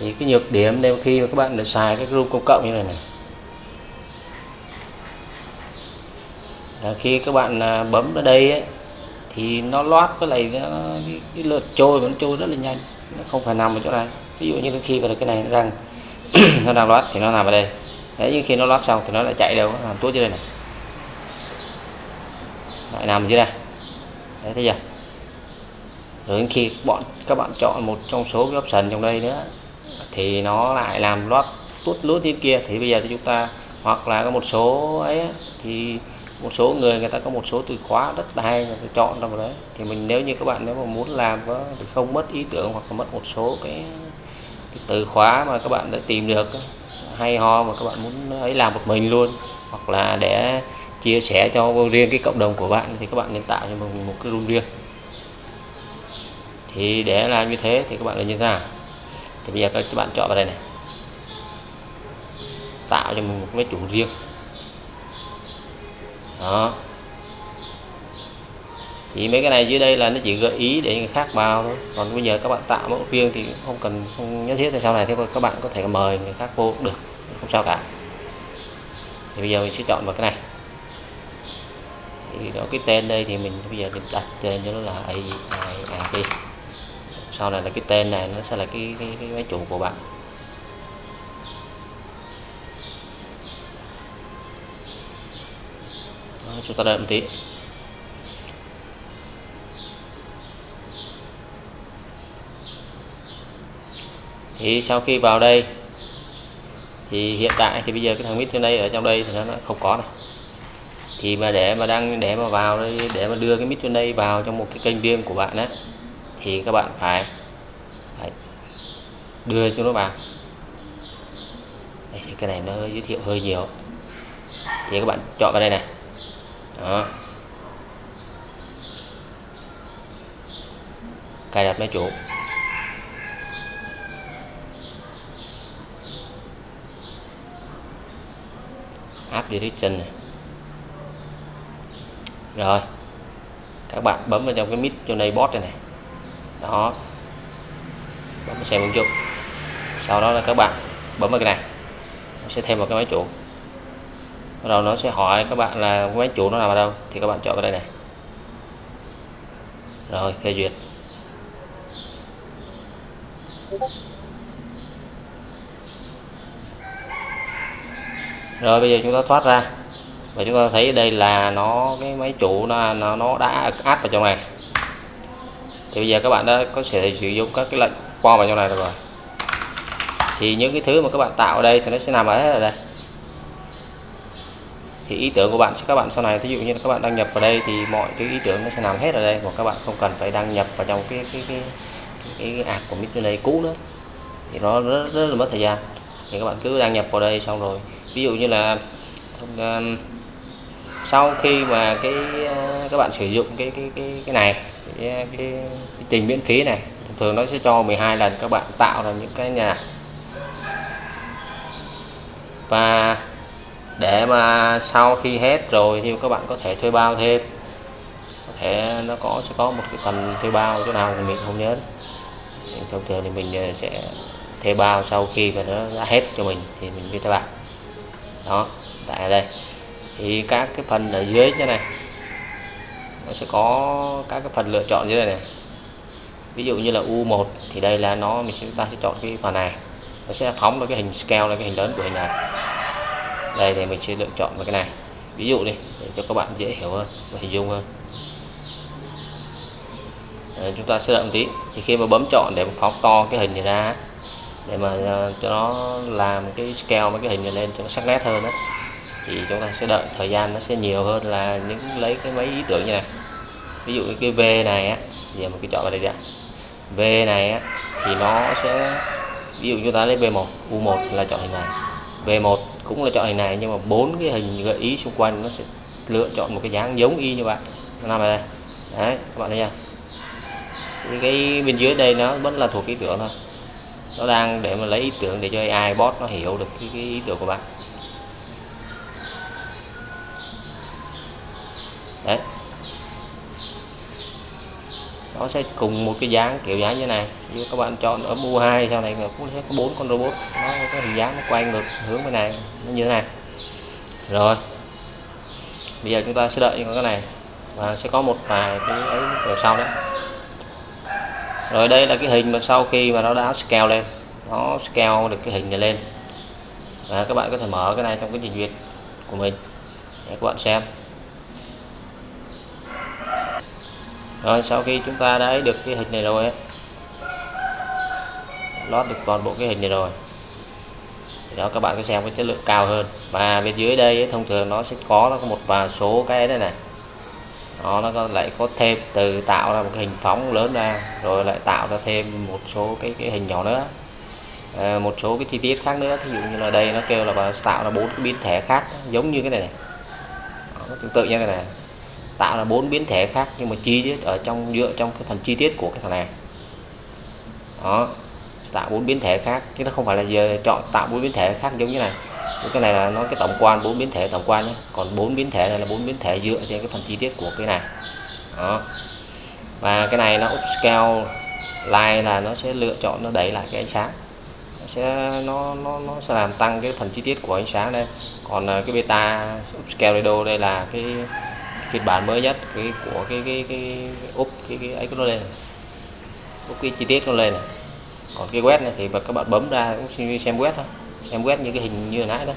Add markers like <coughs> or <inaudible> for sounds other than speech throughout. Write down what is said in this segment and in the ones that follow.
thì cái nhược điểm nếu khi mà các bạn đã xài cái room công cộng như này này. Là khi các bạn à, bấm ở đây ấy, thì nó loát với lại nó, cái, cái lượt trôi vẫn trôi rất là nhanh nó không phải nằm ở chỗ này. Ví dụ như khi vào cái này nó đang <coughs> nó đang loát thì nó nằm ở đây. Đấy nhưng khi nó loát xong thì nó lại chạy đâu nó làm tuốt dưới đây này. Lại nằm dưới đây đấy thấy chưa? Rồi khi bọn các bạn chọn một trong số cái option trong đây nữa thì nó lại làm loát tuốt lút như kia. Thì bây giờ thì chúng ta hoặc là có một số ấy thì một số người người ta có một số từ khóa rất là hay người ta chọn ra vào đấy. Thì mình nếu như các bạn nếu mà muốn làm có thì không mất ý tưởng hoặc là mất một số cái, cái từ khóa mà các bạn đã tìm được hay ho mà các bạn muốn ấy làm một mình luôn hoặc là để chia sẻ cho riêng cái cộng đồng của bạn, thì các bạn nên tạo cho mình một cái room riêng. Thì để làm như thế thì các bạn là như thế nào? Thì bây giờ các bạn chọn vào đây này. Tạo cho mình một cái chủ riêng. Đó. Thì mấy cái này dưới đây là nó chỉ gợi ý để người khác vào thôi. Còn bây giờ các bạn tạo mẫu riêng thì không cần, không nhất thiết là sau này thì các bạn có thể mời người khác vô được, không sao cả. Thì bây giờ mình sẽ chọn vào cái này thì đó cái tên đây thì mình bây giờ mình đặt tên cho nó là AI đi sau này là cái tên này nó sẽ là cái cái, cái máy chủ của bạn. Đó, chúng ta đợi một tí. Thì sau khi vào đây thì hiện tại thì bây giờ cái thằng mít trên đây ở trong đây thì nó không có này thì mà để mà đăng để mà vào đây để mà đưa cái mít trên đây vào trong một cái kênh riêng của bạn á thì các bạn phải, phải đưa cho nó vào. Đây, thì cái này nó giới thiệu hơi nhiều. Thì các bạn chọn vào đây này. Đó. Cài đặt máy chủ. App direction này rồi. Các bạn bấm vào trong cái mid cho này bot này. Này đó. Bấm xem ứng dụng sau đó là các bạn bấm vào cái này. Nó sẽ thêm một cái máy chủ. Bắt đầu nó sẽ hỏi các bạn là máy chủ nó nằm ở đâu? Thì các bạn chọn vào đây này. Rồi, phê duyệt. Rồi, bây giờ chúng ta thoát ra và chúng ta thấy đây là nó cái máy chủ nó nó, nó đã áp vào trong này. Thì bây giờ các bạn đã có thể sử dụng các cái lệnh qua vào trong này rồi. Thì những cái thứ mà các bạn tạo ở đây thì nó sẽ nằm ở hết ở đây. Thì ý tưởng của bạn các bạn sau này ví dụ như các bạn đăng nhập vào đây thì mọi thứ ý tưởng nó sẽ nằm hết ở đây mà các bạn không cần phải đăng nhập vào trong cái cái cái cái, cái app của Midjourney cũ nữa. Thì nó rất, rất là mất thời gian. Thì các bạn cứ đăng nhập vào đây xong rồi. Ví dụ như là um, sau khi mà cái ờ, các bạn sử dụng cái cái cái cái này cái, cái, cái trình miễn phí này thường thường nó sẽ cho 12 lần các bạn tạo ra những cái nhà. Và để mà sau khi hết rồi thì các bạn có thể thuê bao thêm. Có thể nó có sẽ có một cái phần thuê bao chỗ nào mình không nhớ. Thông thường thì mình ờ, sẽ thuê bao sau khi mà nó đã hết cho mình thì mình đi thuê bao đó tại đây thì các cái phần ở dưới như này nó sẽ có các cái phần lựa chọn dưới này, này. Ví dụ như là U1 thì đây là nó mình sẽ ta sẽ chọn cái phần này. Nó sẽ phóng ra cái hình scale là cái hình lớn của hình này. Đây thì mình sẽ lựa chọn vào cái này. Ví dụ đi để cho các bạn dễ hiểu hơn và hình dung hơn. Đấy, chúng ta sẽ đợi một tí. Thì khi mà bấm chọn để phóng to cái hình này ra để mà ờ, cho nó làm cái scale mấy cái hình này lên cho nó sắc nét hơn đó thì chúng ta sẽ đợi thời gian nó sẽ nhiều hơn là những lấy cái mấy ý tưởng như này. Ví dụ như cái V này á giờ mình cứ chọn vào đây đã V này á thì nó sẽ ví dụ chúng ta lấy V1 U1 là chọn hình này V1 cũng là chọn hình này nhưng mà bốn cái hình gợi ý xung quanh nó sẽ lựa chọn một cái dáng giống y như vậy nó nằm ở đây. Đấy các bạn thấy chưa? Cái bên dưới đây nó vẫn là thuộc ý tưởng thôi. Nó đang để mà lấy ý tưởng để cho AI bot nó hiểu được cái, cái ý tưởng của bạn. Nó sẽ cùng một cái dáng kiểu dáng như này, như các bạn chọn ở mua 2 sau này cũng sẽ có bốn con robot. Nó có hình dáng, nó quay ngược hướng bên này, nó như thế này. Rồi, bây giờ chúng ta sẽ đợi cái này, và sẽ có một vài cái ấy ở sau đó rồi đây là cái hình mà sau khi mà nó đã scale lên, nó scale được cái hình này lên. Và các bạn có thể mở cái này trong cái trình duyệt của mình, để các bạn xem. Rồi sau khi chúng ta đã được cái hình này rồi ấy, lót được toàn bộ cái hình này rồi. Thì đó các bạn có xem cái chất lượng cao hơn. Và bên dưới đây ấy, thông thường nó sẽ có nó có một vài số cái đây này. Đó, nó có lại có thêm từ tạo ra một cái hình phóng lớn ra rồi lại tạo ra thêm một số cái cái hình nhỏ nữa. À, một số cái chi tiết khác nữa thí dụ như là đây nó kêu là tạo ra bốn cái biến thể khác giống như cái này này. Đó, tương tự như cái này tạo ra bốn biến thể khác nhưng mà chi tiết ở trong, dựa trong cái phần chi tiết của cái thằng này. Đó, tạo bốn biến thể khác, chứ nó không phải là giờ chọn tạo bốn biến thể khác giống như này. Cái này là nó cái tổng quan, bốn biến thể tổng quan nhé. Còn bốn biến thể này là bốn biến thể dựa trên cái phần chi tiết của cái này. Đó. Và cái này nó upscale line là nó sẽ lựa chọn, nó đẩy lại cái ánh sáng. Nó sẽ, nó nó nó sẽ làm tăng cái phần chi tiết của ánh sáng đây. Còn à, cái beta upscale radio đây là cái phiên bản mới nhất cái của cái cái cái, cái úp cái cái ấy nó lên. Úp cái chi tiết nó lên này. Còn cái web này thì các bạn bấm ra cũng xem web thôi. Xem web như cái hình như hồi nãy đó.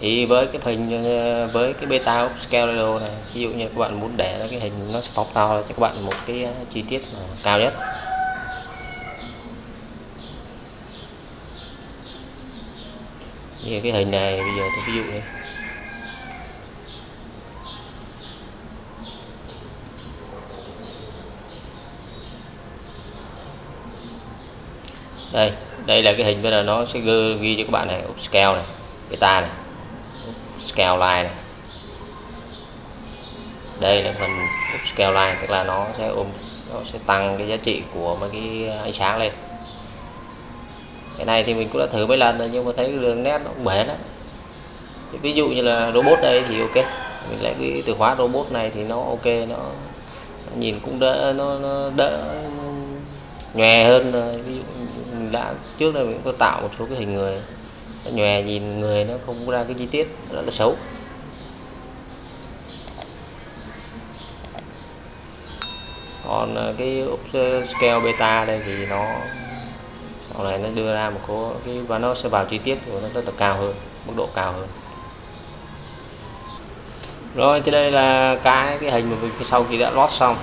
Thì với cái hình với cái beta upscale này ví dụ như các bạn muốn để cái hình nó sẽ phóng to cho các bạn một cái ờ, chi tiết cao nhất. Như cái hình này bây giờ tôi ví dụ đây. Đây đây là cái hình bây giờ nó sẽ ghi, cho các bạn này upscale này beta này scale line này. Đây là phần upscale line tức là nó sẽ ôm nó sẽ tăng cái giá trị của mấy cái ánh sáng lên cái này thì mình cũng đã thử mấy lần rồi nhưng mà thấy đường nét nó cũng bể lắm. Ví dụ như là robot đây thì ok. Mình lấy cái từ khóa robot này thì nó ok nó, nó nhìn cũng đỡ nó, nó đỡ nhòe hơn rồi. Ví dụ mình đã trước đây mình có tạo một số cái hình người nó nhòe nhìn người nó không ra cái chi tiết rất là xấu. Còn à, cái scale beta đây thì nó sau này nó đưa ra một số cái, và nó sẽ vào chi tiết của nó rất là cao hơn, mức độ cao hơn. Rồi, thì đây là cái cái hình mà mình sau khi đã lót xong.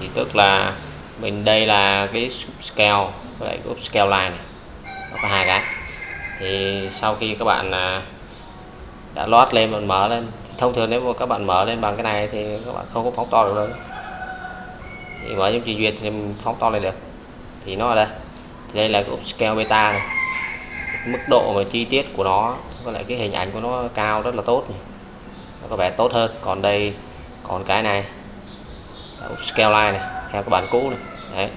Thì tức là mình, đây là cái scale, với lại cái upscale line này. Nó có hai cái. Thì sau khi các bạn à, đã lót lên và mở lên, thông thường nếu mà các bạn mở lên bằng cái này thì các bạn không có phóng to được đâu. Thì mở trong trình duyệt thì mình phóng to lên được. Thì nó ở đây đây là cái upscale beta này. Mức độ và chi tiết của nó có lại cái hình ảnh của nó cao rất là tốt nó có vẻ tốt hơn. Còn đây, còn cái này upscale line này, theo cái bản cũ này. Đấy.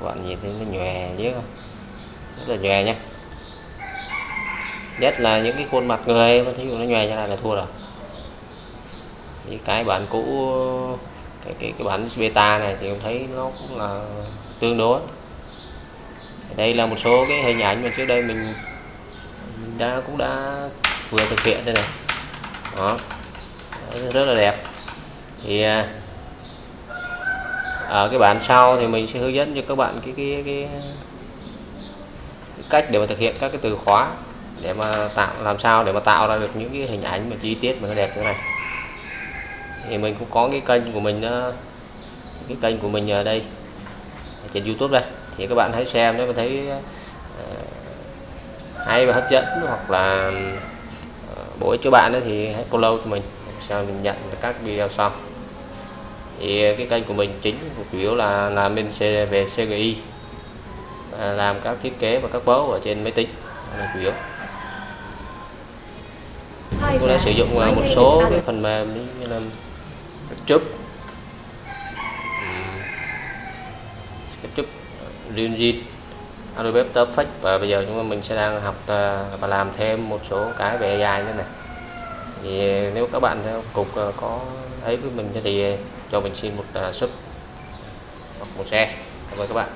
Các bạn nhìn thấy nó nhòe chứ không? Rất là nhòe nhé nhất là những cái khuôn mặt người, mà thí dụ nó nhòe như này là thua rồi. Thì cái bản cũ, cái cái cái bản beta này thì em thấy nó cũng là tương đối đây là một số cái hình ảnh mà trước đây mình, mình đã cũng đã vừa thực hiện đây này. Đó. Rất là đẹp. Thì à, ở cái bản sau thì mình sẽ hướng dẫn cho các bạn cái cái, cái, cái cách để mà thực hiện các cái từ khóa để mà tạo làm sao để mà tạo ra được những cái hình ảnh mà chi tiết mà nó đẹp như này. Thì mình cũng có cái kênh của mình cái kênh của mình ở đây trên YouTube đây thì các bạn hãy xem nếu mà thấy ờ, hay và hấp dẫn hoặc là ờ, bổ ích cho bạn thì hãy follow cho mình sao mình nhận các video sau. Thì cái kênh của mình chính chủ yếu là làm bên về CGI làm các thiết kế và các bấu ở trên máy tính, là chủ yếu. Tôi đã sử dụng ờ, một số cái phần mềm như là SketchUp. SketchUp. Unreal Adobe After Effects và bây giờ chúng mình sẽ đang học à, và làm thêm một số cái về AI nữa này. Thì nếu các bạn cục à, có ấy với mình thì cho mình xin một à, sub hoặc một xe cảm ơn các bạn.